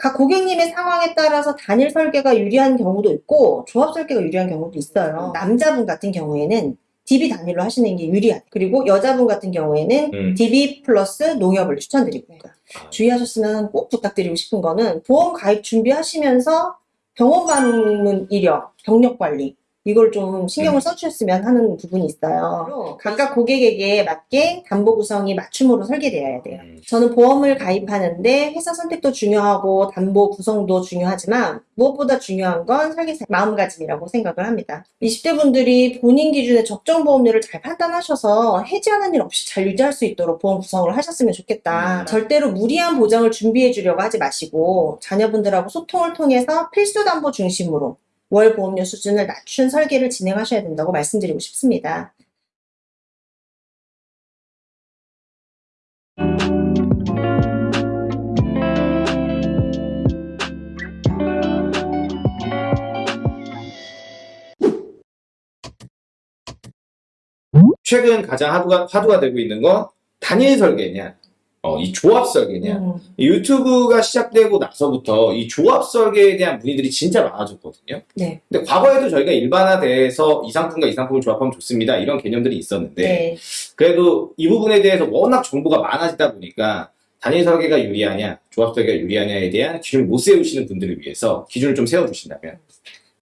각 고객님의 상황에 따라서 단일 설계가 유리한 경우도 있고 조합 설계가 유리한 경우도 있어요. 남자분 같은 경우에는 DB 단일로 하시는 게 유리한. 그리고 여자분 같은 경우에는 음. DB 플러스 농협을 추천드리고 있고요. 아. 주의하셨으면 꼭 부탁드리고 싶은 거는 보험 가입 준비하시면서 병원 방문 이력, 병력 관리 이걸 좀 신경을 음. 써주셨으면 하는 부분이 있어요. 각각 고객에게 맞게 담보 구성이 맞춤으로 설계되어야 돼요. 음. 저는 보험을 가입하는데 회사 선택도 중요하고 담보 구성도 중요하지만 무엇보다 중요한 건 설계사 마음가짐이라고 생각을 합니다. 20대 분들이 본인 기준의 적정 보험료를 잘 판단하셔서 해지하는 일 없이 잘 유지할 수 있도록 보험 구성을 하셨으면 좋겠다. 음. 절대로 무리한 보장을 준비해 주려고 하지 마시고 자녀분들하고 소통을 통해서 필수 담보 중심으로 월 보험료 수준을 낮춘 설계를 진행하셔야 된다고 말씀드리고 싶습니다. 최근 가장 화두가, 화두가 되고 있는 건 단일 설계냐, 어, 이 조합 설계냐. 음. 이 유튜브가 시작되고 나서부터 이 조합 설계에 대한 문의들이 진짜 많아졌거든요. 네. 근데 과거에도 저희가 일반화돼서 이 상품과 이 상품을 조합하면 좋습니다. 이런 개념들이 있었는데 네. 그래도 이 부분에 대해서 워낙 정보가 많아지다 보니까 단일 설계가 유리하냐, 조합 설계가 유리하냐에 대한 기준을 못 세우시는 분들을 위해서 기준을 좀 세워주신다면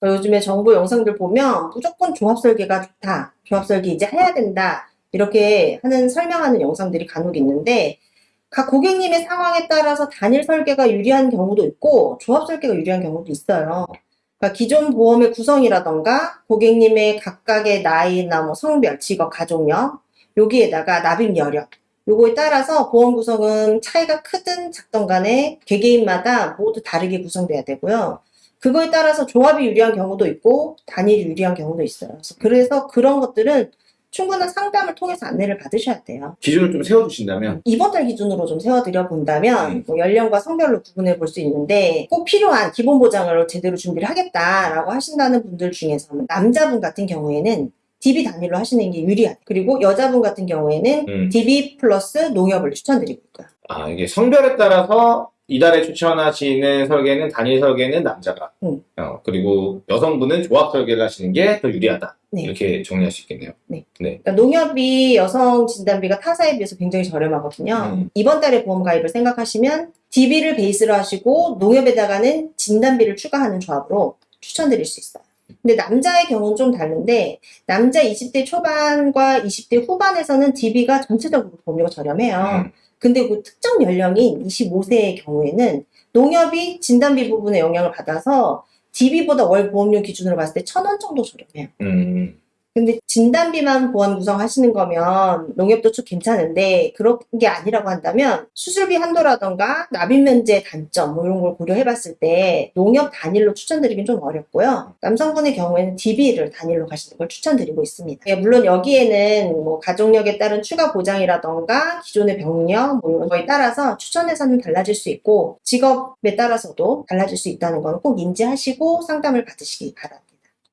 요즘에 정보 영상들 보면 무조건 조합 설계가 좋다. 조합 설계 이제 해야 된다. 이렇게 하는 설명하는 영상들이 간혹 있는데 각 고객님의 상황에 따라서 단일 설계가 유리한 경우도 있고 조합 설계가 유리한 경우도 있어요. 그러니까 기존 보험의 구성이라던가 고객님의 각각의 나이나 뭐 성별, 직업, 가족력 여기에다가 납입 여력 요거에 따라서 보험 구성은 차이가 크든 작든 간에 개개인마다 모두 다르게 구성돼야 되고요. 그거에 따라서 조합이 유리한 경우도 있고 단일이 유리한 경우도 있어요. 그래서 그런 것들은 충분한 상담을 통해서 안내를 받으셔야 돼요. 기준을 좀 세워주신다면 이번 달 기준으로 좀 세워드려 본다면 음. 뭐 연령과 성별로 구분해 볼 수 있는데 꼭 필요한 기본 보장을 제대로 준비를 하겠다라고 하신다는 분들 중에서는 남자분 같은 경우에는 DB 단일로 하시는 게 유리한 그리고 여자분 같은 경우에는 음. DB 플러스 농협을 추천드리고 있고요. 아 이게 성별에 따라서 이달에 추천하시는 설계는 단일 설계는 남자가 음. 어, 그리고 여성분은 조합 설계를 하시는 게 더 유리하다 네. 이렇게 정리할 수 있겠네요. 그러니까 농협이 여성 진단비가 타사에 비해서 굉장히 저렴하거든요. 음. 이번 달에 보험 가입을 생각하시면 DB를 베이스로 하시고 농협에다가는 진단비를 추가하는 조합으로 추천드릴 수 있어요. 근데 남자의 경우는 좀 다른데 남자 20대 초반과 20대 후반에서는 DB가 전체적으로 보험료가 저렴해요. 음. 근데 그 특정 연령인 25세의 경우에는 농협이 진단비 부분에 영향을 받아서 DB보다 월 보험료 기준으로 봤을 때 천 원 정도 저렴해요. 음. 근데 진단비만 보험 구성하시는 거면 농협도 쭉 괜찮은데 그런 게 아니라고 한다면 수술비 한도라던가 납입 면제 단점 뭐 이런 걸 고려해 봤을 때 농협 단일로 추천드리긴 좀 어렵고요. 남성분의 경우에는 DB를 단일로 가시는 걸 추천드리고 있습니다. 예, 물론 여기에는 뭐 가족력에 따른 추가 보장이라던가 기존의 병력 뭐 이런 거에 따라서 추천 예산은 달라질 수 있고 직업에 따라서도 달라질 수 있다는 건 꼭 인지하시고 상담을 받으시기 바랍니다.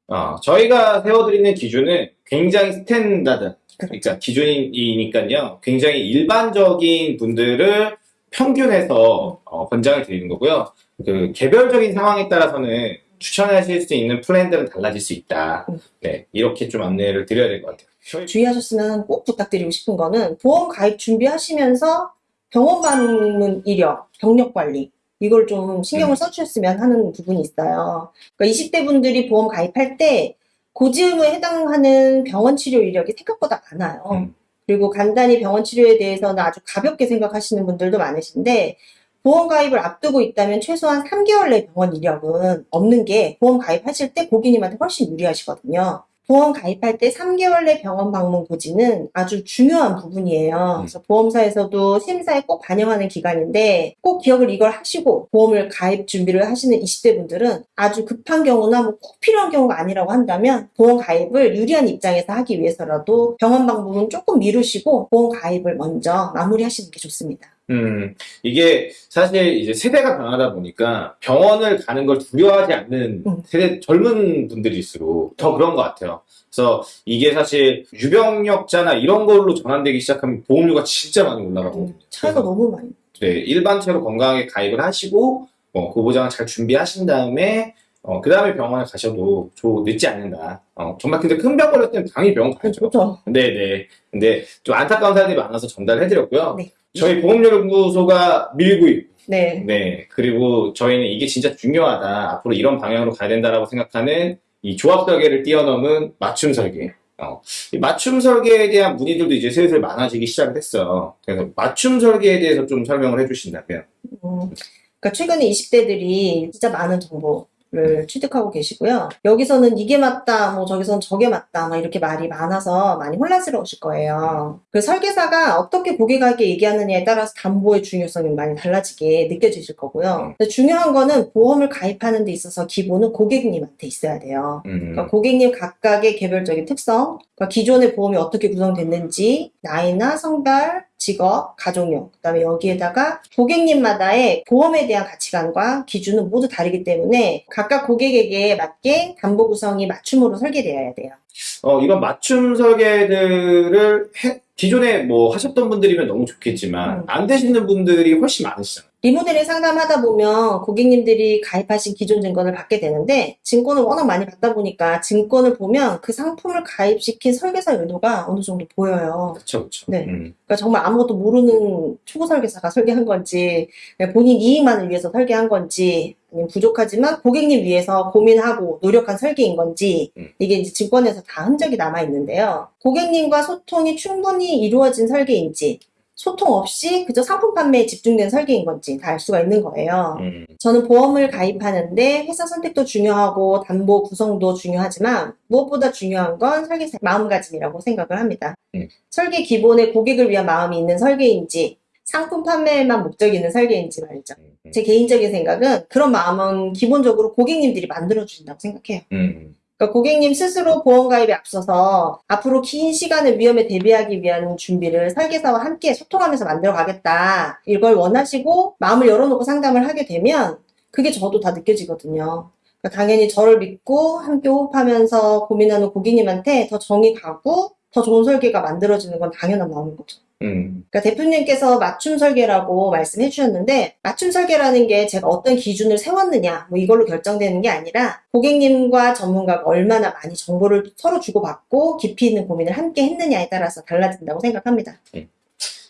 어, 저희가 세워드리는 기준은 굉장히 standard, 그러니까 기준이니까요. 굉장히 일반적인 분들을 평균해서 어, 권장을 드리는 거고요. 그 개별적인 상황에 따라서는 추천하실 수 있는 플랜들은 달라질 수 있다. 음. 네, 이렇게 좀 안내를 드려야 될 것 같아요. 주의하셨으면 꼭 부탁드리고 싶은 거는 보험 가입 준비하시면서 병원 방문 이력, 병력 관리 이걸 좀 신경을 음. 써주셨으면 하는 부분이 있어요. 그러니까 20대 분들이 보험 가입할 때 고지의무에 해당하는 병원 치료 이력이 생각보다 많아요. 음. 그리고 간단히 병원 치료에 대해서는 아주 가볍게 생각하시는 분들도 많으신데 보험 가입을 앞두고 있다면 최소한 3개월 내 병원 이력은 없는 게 보험 가입하실 때 고객님한테 훨씬 유리하시거든요. 보험 가입할 때 3개월 내 병원 방문 고지는 아주 중요한 부분이에요. 그래서 보험사에서도 심사에 꼭 반영하는 기간인데 꼭 기억을 이걸 하시고 보험을 가입 준비를 하시는 20대 분들은 아주 급한 경우나 뭐 꼭 필요한 경우가 아니라고 한다면 보험 가입을 유리한 입장에서 하기 위해서라도 병원 방문은 조금 미루시고 보험 가입을 먼저 마무리하시는 게 좋습니다. 음, 이게 사실 이제 세대가 변하다 보니까 병원을 가는 걸 두려워하지 않는 음. 세대 젊은 분들일수록 더 그런 것 같아요. 그래서 이게 사실 유병력자나 이런 걸로 전환되기 시작하면 보험료가 진짜 많이 올라가거든요. 차이가 그래서 너무 많이. 네, 일반체로 건강하게 가입을 하시고 어, 그 보장을 잘 준비하신 다음에 어, 그 다음에 병원에 가셔도 조, 늦지 않는다. 어, 정말 근데 큰 병 걸렸을 때는 당연히 병원 가야죠. 그렇죠. 네네. 근데 좀 안타까운 사연들이 많아서 전달해드렸고요. 네. 저희 보험연구소가 밀고 있고, 네. 네. 그리고 저희는 이게 진짜 중요하다. 앞으로 이런 방향으로 가야 된다라고 생각하는 이 조합 설계를 뛰어넘은 맞춤 설계. 어, 이 맞춤 설계에 대한 문의들도 이제 슬슬 많아지기 시작을 했어요. 그래서 맞춤 설계에 대해서 좀 설명을 해주신다면. 음, 그러니까 최근에 20대들이 진짜 많은 정보 를 취득하고 계시고요. 여기서는 이게 맞다, 뭐 저기서는 저게 맞다, 막 이렇게 말이 많아서 많이 혼란스러우실 거예요. 그 설계사가 어떻게 고객에게 얘기하느냐에 따라서 담보의 중요성이 많이 달라지게 느껴지실 거고요. 근데 중요한 거는 보험을 가입하는 데 있어서 기본은 고객님한테 있어야 돼요. 음, 그러니까 고객님 각각의 개별적인 특성, 그러니까 기존의 보험이 어떻게 구성됐는지, 나이나 성별, 직업, 가족용, 그 다음에 여기에다가 고객님마다의 보험에 대한 가치관과 기준은 모두 다르기 때문에 각각 고객에게 맞게 담보 구성이 맞춤으로 설계되어야 돼요. 어, 이런 맞춤 설계들을 해- 기존에 뭐 하셨던 분들이면 너무 좋겠지만 음. 안 되시는 분들이 훨씬 많으시잖아요. 리모델링 상담하다 보면 고객님들이 가입하신 기존 증권을 받게 되는데 증권을 워낙 많이 받다 보니까 증권을 보면 그 상품을 가입시킨 설계사 의도가 어느 정도 보여요. 그렇죠, 그렇죠. 네. 음. 그러니까 정말 아무것도 모르는 초보 설계사가 설계한 건지 본인 이익만을 위해서 설계한 건지 부족하지만 고객님 위해서 고민하고 노력한 설계인 건지 음. 이게 이제 증권에서 다 흔적이 남아 있는데요. 고객님과 소통이 충분히 이루어진 설계인지 소통 없이 그저 상품 판매에 집중된 설계인 건지 다 알 수가 있는 거예요. 음. 저는 보험을 가입하는데 회사 선택도 중요하고 담보 구성도 중요하지만 무엇보다 중요한 건 설계사의 마음가짐이라고 생각을 합니다. 음. 설계 기본에 고객을 위한 마음이 있는 설계인지 상품 판매에만 목적이 있는 설계인지 말이죠. 음. 제 개인적인 생각은 그런 마음은 기본적으로 고객님들이 만들어주신다고 생각해요. 음. 그러니까 고객님 스스로 보험 가입에 앞서서 앞으로 긴 시간의 위험에 대비하기 위한 준비를 설계사와 함께 소통하면서 만들어 가겠다. 이걸 원하시고 마음을 열어놓고 상담을 하게 되면 그게 저도 다 느껴지거든요. 그러니까 당연히 저를 믿고 함께 호흡하면서 고민하는 고객님한테 더 정이 가고 더 좋은 설계가 만들어지는 건 당연한 마음인 거죠. 음. 그러니까 대표님께서 맞춤 설계라고 말씀해 주셨는데 맞춤 설계라는 게 제가 어떤 기준을 세웠느냐 뭐 이걸로 결정되는 게 아니라 고객님과 전문가가 얼마나 많이 정보를 서로 주고받고 깊이 있는 고민을 함께 했느냐에 따라서 달라진다고 생각합니다.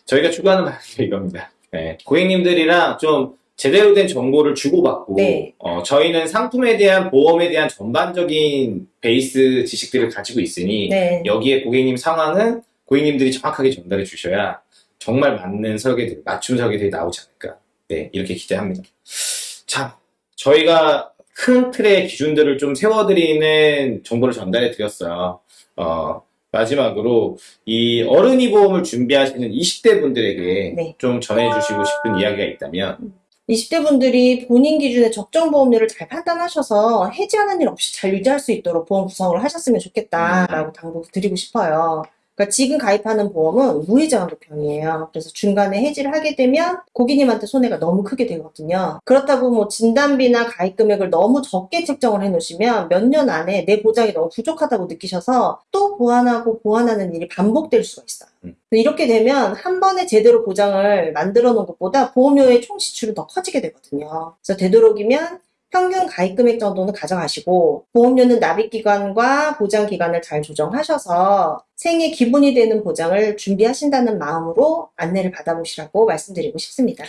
저희가 추구하는 방식이 이겁니다. 네. 고객님들이랑 좀 제대로 된 정보를 주고받고, 네. 어, 저희는 상품에 대한 보험에 대한 전반적인 베이스 지식들을 가지고 있으니, 네. 여기에 고객님 상황은 고객님들이 정확하게 전달해 주셔야 정말 맞는 설계들, 맞춤 설계들이 나오지 않을까. 네, 이렇게 기대합니다. 자, 저희가 큰 틀의 기준들을 좀 세워드리는 정보를 전달해 드렸어요. 어, 마지막으로 이 어른이 보험을 준비하시는 20대 분들에게 네. 좀 전해주시고 싶은 이야기가 있다면, 20대 분들이 본인 기준의 적정 보험료를 잘 판단하셔서 해지하는 일 없이 잘 유지할 수 있도록 보험 구성을 하셨으면 좋겠다라고 당부 드리고 싶어요. 그러니까 지금 가입하는 보험은 무해지환 보편이에요. 그래서 중간에 해지를 하게 되면 고객님한테 손해가 너무 크게 되거든요. 그렇다고 뭐 진단비나 가입 금액을 너무 적게 책정을 해놓으시면 몇 년 안에 내 보장이 너무 부족하다고 느끼셔서 또 보완하고 보완하는 일이 반복될 수가 있어요. 음. 이렇게 되면 한 번에 제대로 보장을 만들어 놓은 것보다 보험료의 총 지출은 더 커지게 되거든요. 그래서 되도록이면 평균 가입 금액 정도는 가져가시고 보험료는 납입 기간과 보장 기간을 잘 조정하셔서 생애 기본이 되는 보장을 준비하신다는 마음으로 안내를 받아보시라고 말씀드리고 싶습니다.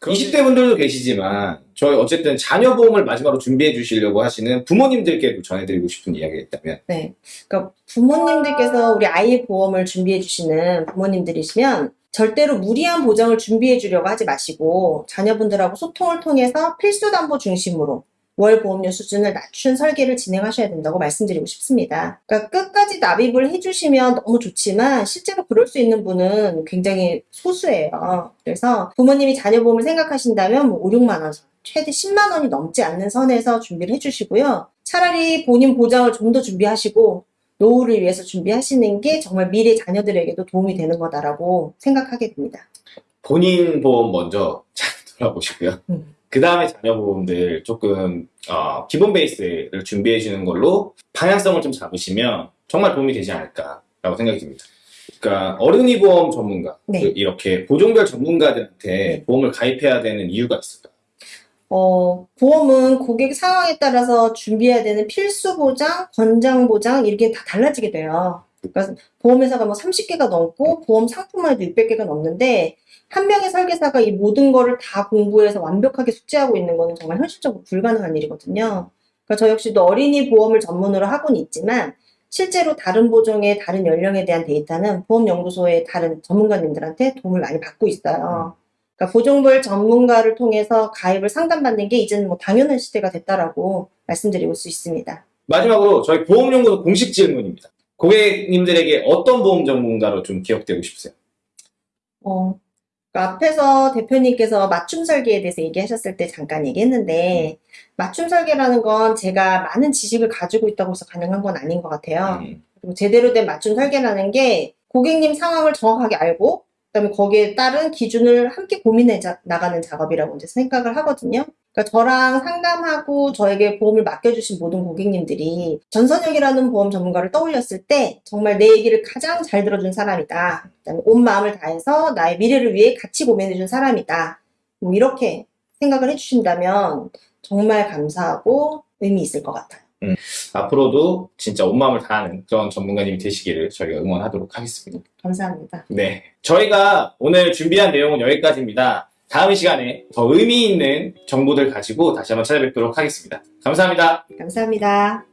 20대 분들도 계시지만, 저희 어쨌든 자녀 보험을 마지막으로 준비해 주시려고 하시는 부모님들께도 전해드리고 싶은 이야기가 있다면, 네. 그러니까 부모님들께서 우리 아이의 보험을 준비해 주시는 부모님들이시면 절대로 무리한 보장을 준비해 주려고 하지 마시고 자녀분들하고 소통을 통해서 필수 담보 중심으로 월 보험료 수준을 낮춘 설계를 진행하셔야 된다고 말씀드리고 싶습니다. 그러니까 끝까지 납입을 해주시면 너무 좋지만 실제로 그럴 수 있는 분은 굉장히 소수예요. 그래서 부모님이 자녀 보험을 생각하신다면 뭐 5, 6만 원 선, 최대 10만 원이 넘지 않는 선에서 준비를 해주시고요. 차라리 본인 보장을 좀 더 준비하시고 노후를 위해서 준비하시는 게 정말 미래 자녀들에게도 도움이 되는 거다라고 생각하게 됩니다. 본인 보험 먼저 잘 돌아보시고요. 음. 그 다음에 자녀 보험들 조금 어, 기본 베이스를 준비해 주는 걸로 방향성을 좀 잡으시면 정말 도움이 되지 않을까라고 생각이 듭니다. 그러니까 어른이 보험 전문가 네. 그 이렇게 보종별 전문가들한테 네. 보험을 가입해야 되는 이유가 있을까? 어, 보험은 고객 상황에 따라서 준비해야 되는 필수 보장, 권장 보장 이렇게 다 달라지게 돼요. 그러니까 보험회사가 뭐 30개가 넘고 보험 상품만 해도 600개가 넘는데 한 명의 설계사가 이 모든 거를 다 공부해서 완벽하게 숙지하고 있는 거는 정말 현실적으로 불가능한 일이거든요. 그러니까 저 역시도 어린이 보험을 전문으로 하고는 있지만 실제로 다른 보종의 다른 연령에 대한 데이터는 보험연구소의 다른 전문가님들한테 도움을 많이 받고 있어요. 그러니까 보종별 전문가를 통해서 가입을 상담받는 게 이제는 뭐 당연한 시대가 됐다라고 말씀드리고 수 있습니다. 마지막으로 저희 보험연구소 공식 질문입니다. 고객님들에게 어떤 보험 전문가로 좀 기억되고 싶으세요? 어, 그러니까 앞에서 대표님께서 맞춤 설계에 대해서 얘기하셨을 때 잠깐 얘기했는데, 맞춤 설계라는 건 제가 많은 지식을 가지고 있다고 해서 가능한 건 아닌 것 같아요. 음, 그리고 제대로 된 맞춤 설계라는 게 고객님 상황을 정확하게 알고, 그다음에 거기에 따른 기준을 함께 고민해 자- 나가는 작업이라고 이제 생각을 하거든요. 그러니까 저랑 상담하고 저에게 보험을 맡겨주신 모든 고객님들이 전선혁이라는 보험 전문가를 떠올렸을 때 정말 내 얘기를 가장 잘 들어준 사람이다. 그다음에 온 마음을 다해서 나의 미래를 위해 같이 고민해준 사람이다. 뭐 이렇게 생각을 해주신다면 정말 감사하고 의미 있을 것 같아요. 앞으로도 진짜 온 마음을 다하는 그런 전문가님이 되시기를 저희가 응원하도록 하겠습니다. 감사합니다. 네. 저희가 오늘 준비한 내용은 여기까지입니다. 다음 시간에 더 의미 있는 정보들 가지고 다시 한번 찾아뵙도록 하겠습니다. 감사합니다. 감사합니다.